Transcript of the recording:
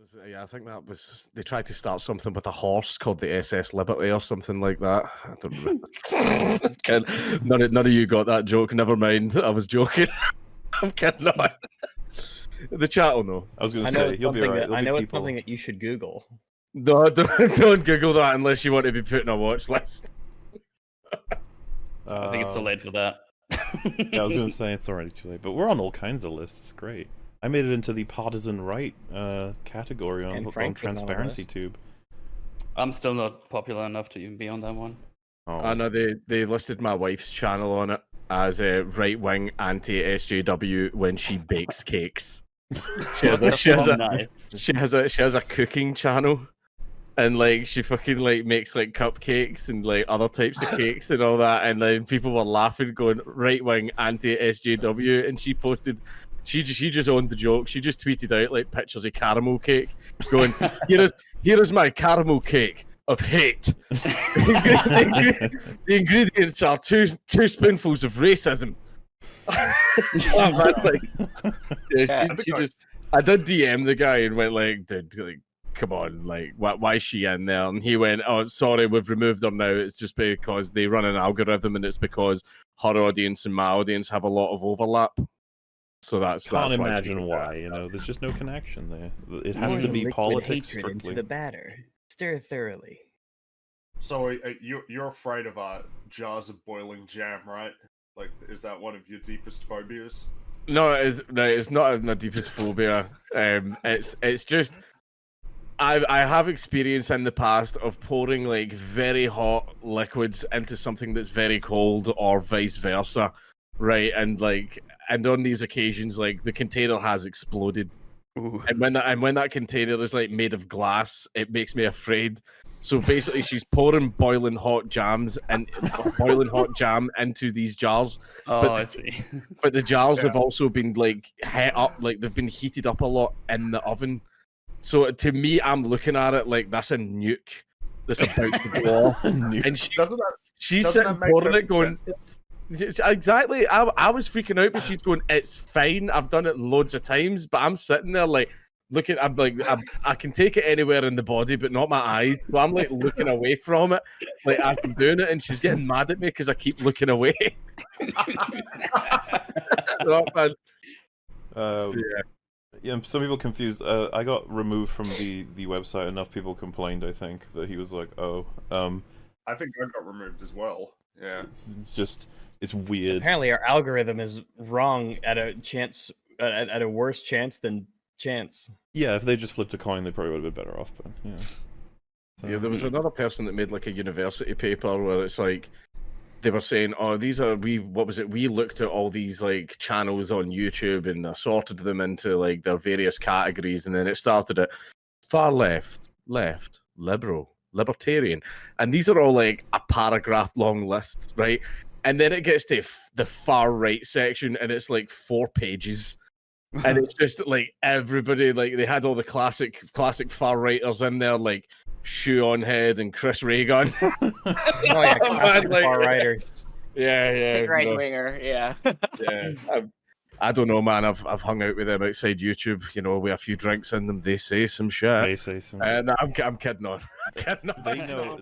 Was Yeah, I think that was they tried to start something with a horse called the SS Liberty or something like that. I don't remember. Kid- none, of, none of you got that joke. Never mind. I was joking. I'm kidding. No. The chat will know. I was gonna say it's he'll be something alright. that, I know be it's something that you should Google. No, don't, don't Google that unless you want to be put on a watch list. I think it's too Um, late for that. yeah, I was gonna say it's already too late, but we're on all kinds of lists. Great. I made it into the partisan right uh, category on, on Frank on Transparency. Tube. I'm still not popular enough to even be on that one. Oh, I know they, they listed my wife's channel on it as a right wing anti SJW when she bakes cakes. She has a, she has a, nice. she has a she has a cooking channel and like she fucking like makes like cupcakes and like other types of cakes and all that and then people were laughing going right wing anti SJW and she posted she just she just owned the joke she just tweeted out like pictures of caramel cake going here is here is my caramel cake of hate the, ingredients are two two spoonfuls of racism Oh, man, like, yeah, Yeah, she, she I- just I did DM the guy and went like, dude, like, come on, like, why, why is she in there? And he went, oh, sorry, we've removed her now. It's just because they run an algorithm, and it's because her audience and my audience have a lot of overlap. So that's Can't that's imagine did why. You know, there's just no connection there. It has Pour to be liquid politics hatred into strictly. the batter. Stir thoroughly. So uh, you you're afraid of uh, jars of boiling jam, right? Like, is that one of your deepest phobias? No, it's no, it's not my deepest phobia. Um, it's it's just I I have experience in the past of pouring like very hot liquids into something that's very cold, or vice versa, right? And like, and on these occasions, like the container has exploded, Ooh. and when that and when that container is like made of glass, it makes me afraid. So basically, she's pouring boiling hot jams and boiling hot jam into these jars Oh, But- I see. but the jars have also been like heat up, like they've been heated up a lot in the oven. So to me, I'm looking at it like that's a nuke that's about to go off. And she, Doesn't that she's doesn't sitting pouring it, going, sense? It's, it's- exactly. I, I was freaking out, but she's going, it's fine. I've done it loads of times, but I'm sitting there like looking. I'm like, I'm, I can take it anywhere in the body, but not my eyes. So I'm like looking away from it, like as I'm doing it, and she's getting mad at me because I keep looking away. Oh, man. Um, Yeah. yeah, some people confused. Uh, I got removed from the the website. Enough people complained. I think that he was like, "Oh, um, I think I got removed as well. Yeah. it's, it's just it's weird." Apparently, our algorithm is wrong at a chance at, at a worse chance than chance. Yeah, if they just flipped a coin, they probably would have been better off. But yeah, So, Yeah, there was hmm. another person that made like a university paper where it's like they were saying, "Oh, these are we. What was it? We looked at all these like channels on YouTube and assorted them into like their various categories, and then it started at far left, left, liberal, libertarian, and these are all like a paragraph long lists, right? And then it gets to f- the far right section, and it's like four pages." and it's just like everybody like they had all the classic classic far righters in there like shoe on head and Chris Ray Gun Oh yeah, man, classic like- far righters. yeah yeah Big right no, winger, yeah. yeah I, I don't know man I've, I've hung out with them outside youtube you know with a few drinks in them they say some shit they say some. Uh, and I'm, I'm kidding on I'm kidding on. they know